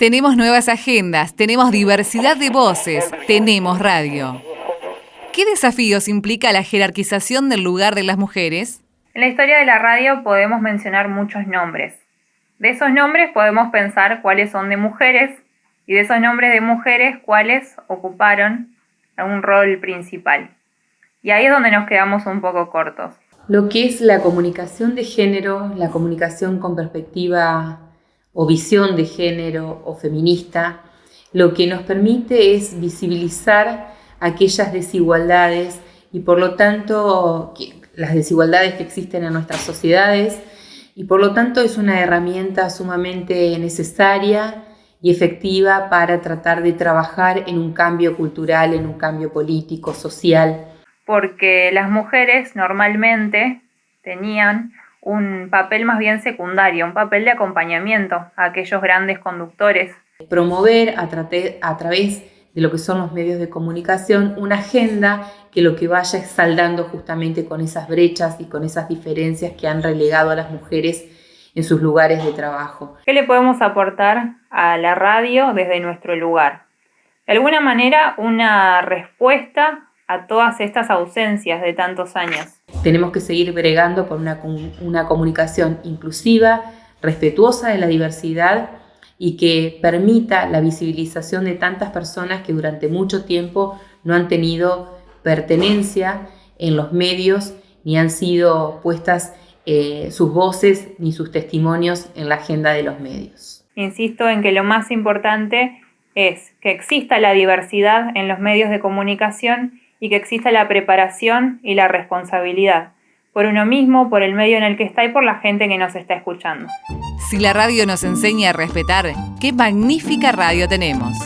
Tenemos nuevas agendas, tenemos diversidad de voces, tenemos radio. ¿Qué desafíos implica la jerarquización del lugar de las mujeres? En la historia de la radio podemos mencionar muchos nombres. De esos nombres podemos pensar cuáles son de mujeres y de esos nombres de mujeres cuáles ocuparon un rol principal. Y ahí es donde nos quedamos un poco cortos. Lo que es la comunicación de género, la comunicación con perspectiva o visión de género o feminista, lo que nos permite es visibilizar aquellas desigualdades y por lo tanto las desigualdades que existen en nuestras sociedades y por lo tanto es una herramienta sumamente necesaria y efectiva para tratar de trabajar en un cambio cultural, en un cambio político, social. Porque las mujeres normalmente tenían un papel más bien secundario, un papel de acompañamiento a aquellos grandes conductores. Promover a, a través de lo que son los medios de comunicación una agenda que lo que vaya es saldando justamente con esas brechas y con esas diferencias que han relegado a las mujeres en sus lugares de trabajo. ¿Qué le podemos aportar a la radio desde nuestro lugar? De alguna manera, una respuesta a todas estas ausencias de tantos años. Tenemos que seguir bregando por una, una comunicación inclusiva, respetuosa de la diversidad y que permita la visibilización de tantas personas que durante mucho tiempo no han tenido pertenencia en los medios ni han sido puestas eh, sus voces ni sus testimonios en la agenda de los medios. Insisto en que lo más importante es que exista la diversidad en los medios de comunicación y que exista la preparación y la responsabilidad por uno mismo, por el medio en el que está y por la gente que nos está escuchando. Si la radio nos enseña a respetar, qué magnífica radio tenemos.